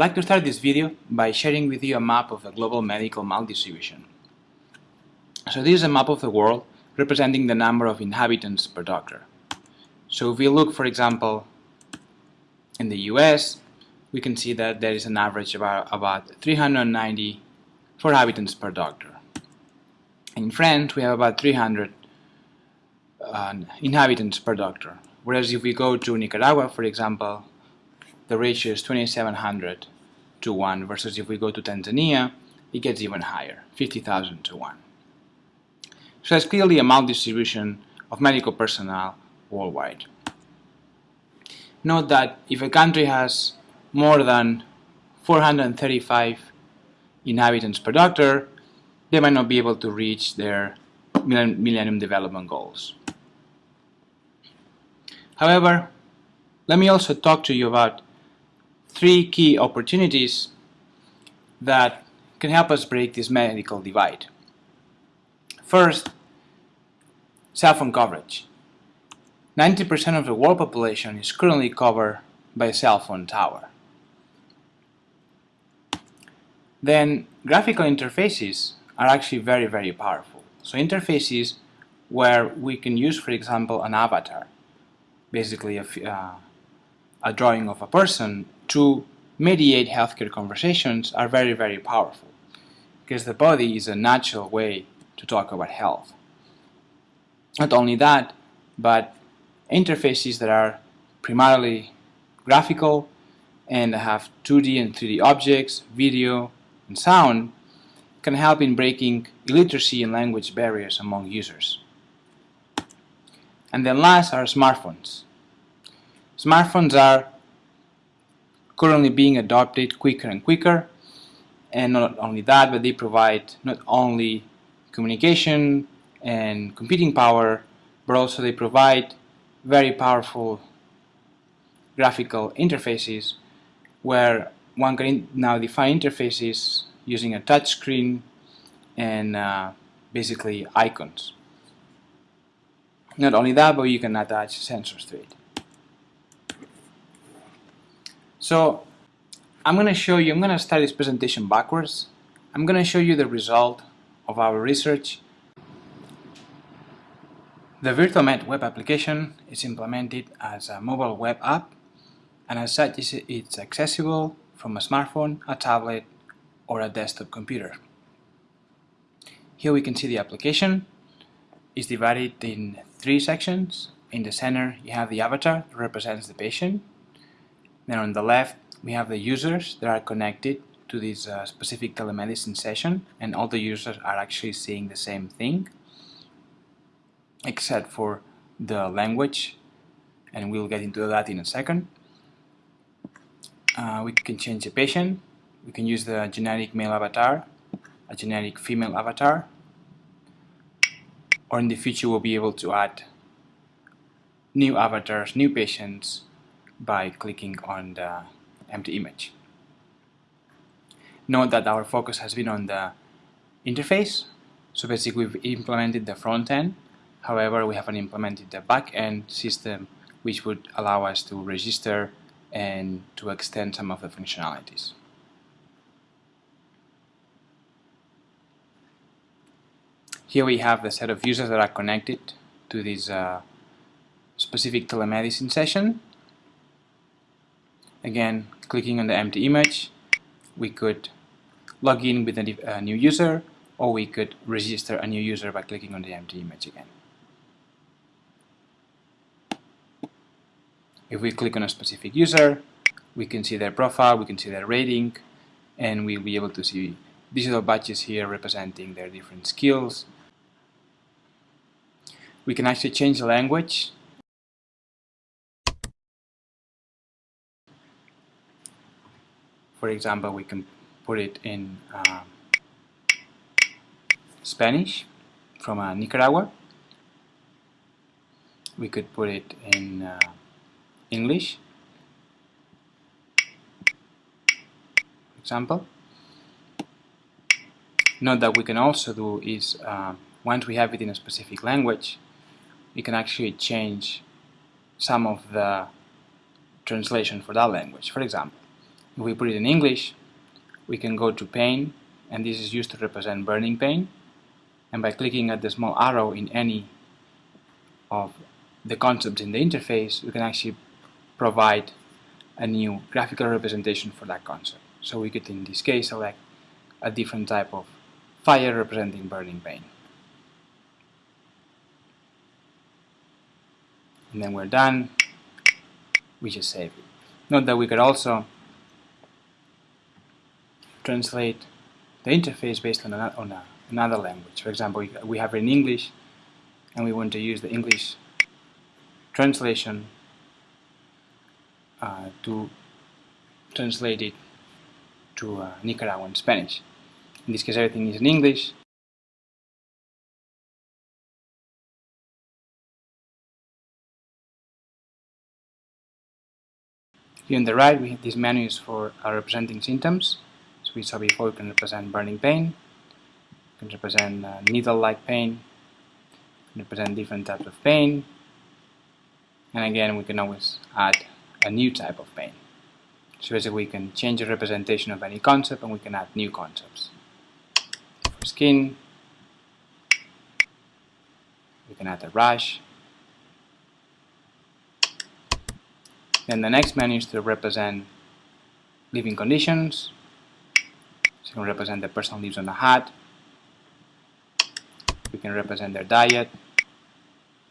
I'd like to start this video by sharing with you a map of the global medical maldistribution. So this is a map of the world representing the number of inhabitants per doctor. So if we look, for example, in the US, we can see that there is an average of about, about 390 for inhabitants per doctor. In France, we have about 300 uh, inhabitants per doctor. Whereas if we go to Nicaragua, for example, the ratio is 2700 to 1 versus if we go to Tanzania, it gets even higher, 50,000 to 1. So that's clearly a maldistribution of medical personnel worldwide. Note that if a country has more than 435 inhabitants per doctor, they might not be able to reach their Millennium Development Goals. However, let me also talk to you about three key opportunities that can help us break this medical divide. First, cell phone coverage. 90% of the world population is currently covered by a cell phone tower. Then graphical interfaces are actually very, very powerful. So interfaces where we can use, for example, an avatar, basically a, uh, a drawing of a person to mediate healthcare conversations are very, very powerful because the body is a natural way to talk about health. Not only that, but interfaces that are primarily graphical and have 2D and 3D objects, video, and sound can help in breaking illiteracy and language barriers among users. And then last are smartphones. Smartphones are currently being adopted quicker and quicker and not only that but they provide not only communication and computing power but also they provide very powerful graphical interfaces where one can now define interfaces using a touch screen and uh, basically icons. Not only that, but you can attach sensors to it. So I'm going to show you, I'm going to start this presentation backwards. I'm going to show you the result of our research. The VirtualMed web application is implemented as a mobile web app and as such it's accessible from a smartphone, a tablet or a desktop computer. Here we can see the application is divided in three sections. In the center you have the avatar that represents the patient then on the left, we have the users that are connected to this uh, specific telemedicine session and all the users are actually seeing the same thing except for the language and we'll get into that in a second. Uh, we can change the patient, we can use the generic male avatar, a generic female avatar, or in the future we'll be able to add new avatars, new patients, by clicking on the empty image. Note that our focus has been on the interface. So basically we've implemented the front end. However, we haven't implemented the back end system which would allow us to register and to extend some of the functionalities. Here we have the set of users that are connected to this uh, specific telemedicine session Again, clicking on the empty image, we could log in with a, new user or we could register a new user by clicking on the empty image again. If we click on a specific user, we can see their profile, we can see their rating, and we'll be able to see digital badges here representing their different skills. We can actually change the language for example, we can put it in uh, Spanish from uh, Nicaragua. We could put it in uh, English, for example. Note that we can also do is, uh, once we have it in a specific language, we can actually change some of the translation for that language. For example, If we put it in English, we can go to pain, and this is used to represent burning pain. And by clicking at the small arrow in any of the concepts in the interface, we can actually provide a new graphical representation for that concept. So we could, in this case, select a different type of fire representing burning pain. And then we're done. We just save it. Note that we could also translate the interface based on, a, on a, another language. For example, we have it in English and we want to use the English translation uh, to translate it to uh, Nicaraguan Spanish. In this case everything is in English. Here on the right, we have these menus for uh, representing symptoms. We saw before we can represent burning pain, can represent uh, needle-like pain, can represent different types of pain, and again we can always add a new type of pain. So basically we can change the representation of any concept and we can add new concepts. For skin, we can add a rash. Then the next menu is to represent living conditions. So you can represent the person lives on a hut. We can represent their diet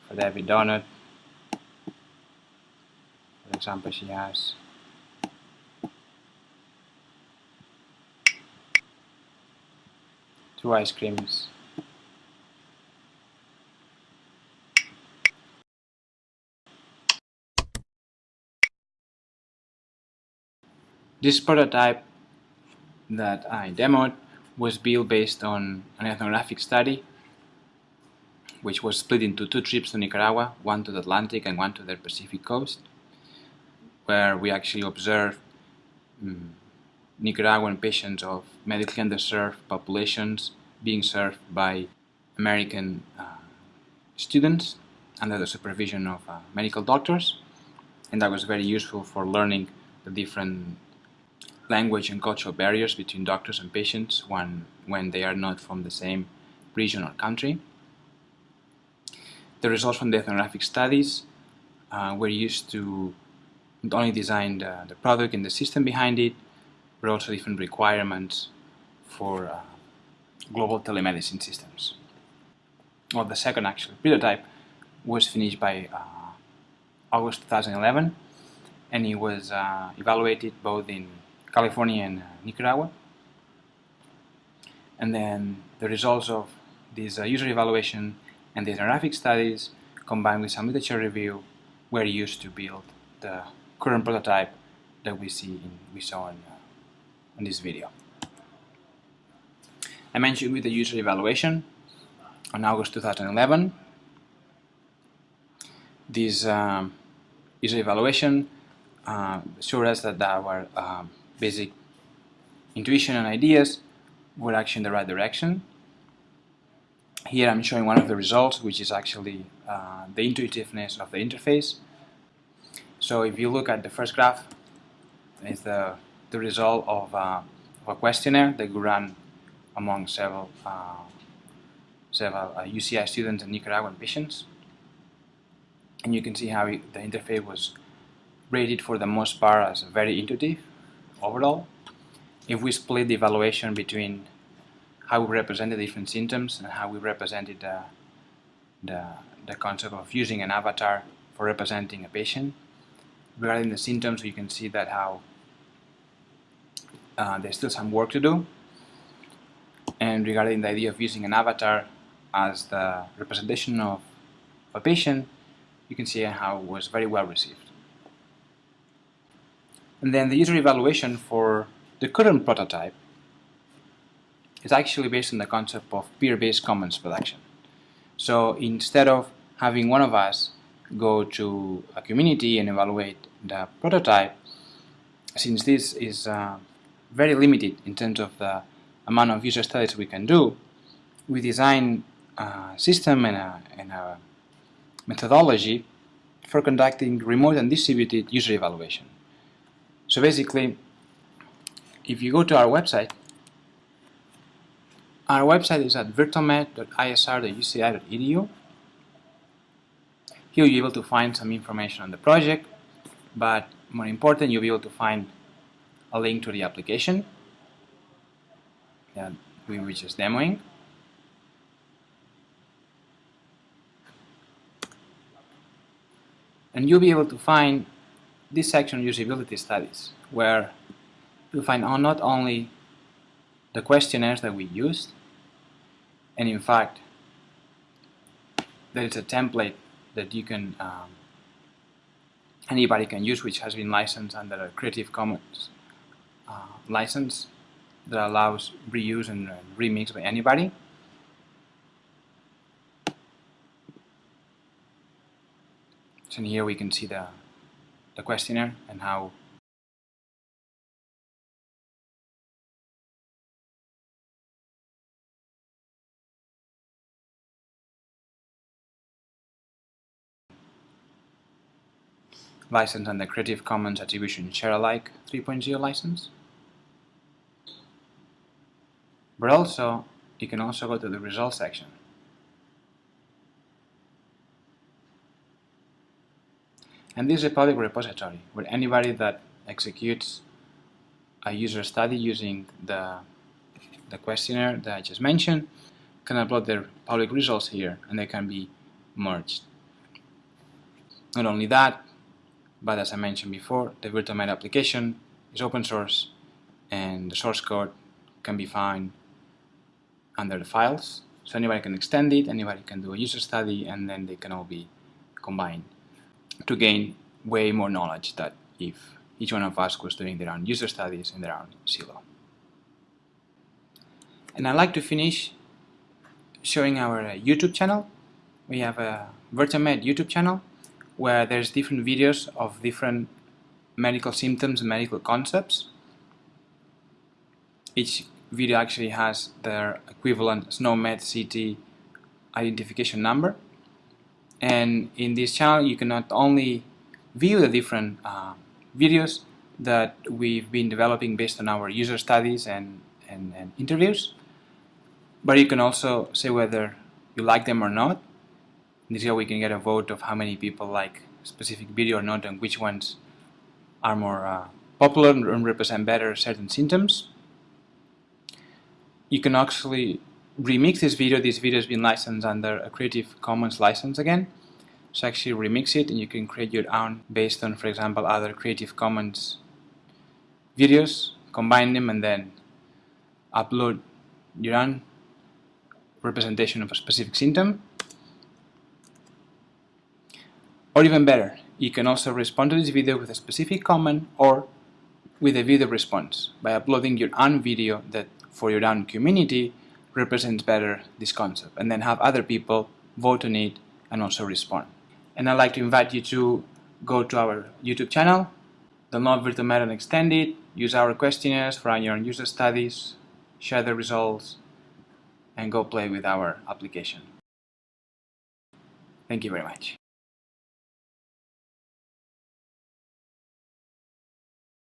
for the every donut. For example, she has two ice creams. This prototype that I demoed was built based on an ethnographic study which was split into two trips to Nicaragua, one to the Atlantic and one to the Pacific coast, where we actually observed um, Nicaraguan patients of medically underserved populations being served by American uh, students under the supervision of uh, medical doctors. And that was very useful for learning the different language and cultural barriers between doctors and patients when, when they are not from the same region or country. The results from the ethnographic studies uh, were used to not only design the, the product and the system behind it, but also different requirements for uh, global telemedicine systems. Well, the second actual prototype was finished by uh, August 2011 and it was uh, evaluated both in California and uh, Nicaragua. And then the results of this uh, user evaluation and the ethnographic studies combined with some literature review were used to build the current prototype that we see in, we saw in, uh, in this video. I mentioned with the user evaluation on August 2011. This um, user evaluation uh, showed us that our um, basic intuition and ideas were actually in the right direction. Here I'm showing one of the results, which is actually uh, the intuitiveness of the interface. So if you look at the first graph, it's the, the result of, uh, of a questionnaire that we ran among several, uh, several UCI uh, students and Nicaraguan patients. And you can see how it, the interface was rated for the most part as very intuitive overall. If we split the evaluation between how we represented different symptoms and how we represented the, the, the concept of using an avatar for representing a patient, regarding the symptoms you can see that how uh, there's still some work to do and regarding the idea of using an avatar as the representation of a patient you can see how it was very well received and then the user evaluation for the current prototype is actually based on the concept of peer-based commons production. So instead of having one of us go to a community and evaluate the prototype, since this is uh, very limited in terms of the amount of user studies we can do, we design a system and a, and a methodology for conducting remote and distributed user evaluation. So basically, if you go to our website, our website is at virtualmed.isr.uci.edu. Here you'll be able to find some information on the project, but more important, you'll be able to find a link to the application that we were just demoing. And you'll be able to find this section usability studies, where you'll find not only the questionnaires that we used, and in fact there is a template that you can um, anybody can use which has been licensed under a Creative Commons uh, license that allows reuse and uh, remix by anybody. So here we can see the, the questionnaire and how license under Creative Commons Attribution Share Alike 3.0 license. But also, you can also go to the results section. And this is a public repository where anybody that executes a user study using the, the questionnaire that I just mentioned can upload their public results here and they can be merged. Not only that, but as I mentioned before, the VirtualMed application is open source and the source code can be found under the files. So anybody can extend it, anybody can do a user study, and then they can all be combined to gain way more knowledge that if each one of us was doing their own user studies in their own silo. And I'd like to finish showing our uh, YouTube channel. We have a VirtualMed YouTube channel where there's different videos of different medical symptoms and medical concepts. Each video actually has their equivalent SNOMED CT identification number. And in this channel you can not only view the different uh, videos that we've been developing based on our user studies and, and, and interviews, but you can also say whether you like them or not this way we can get a vote of how many people like specific video or not and which ones are more uh, popular and represent better certain symptoms. You can actually remix this video. This video has been licensed under a Creative Commons license again. So actually remix it and you can create your own based on, for example, other Creative Commons videos, combine them and then upload your own representation of a specific symptom Or even better, you can also respond to this video with a specific comment or with a video response by uploading your own video that for your own community represents better this concept and then have other people vote on it and also respond. And I'd like to invite you to go to our YouTube channel, download VirtualMed and extend it, use our questionnaires for your own user studies, share the results, and go play with our application. Thank you very much.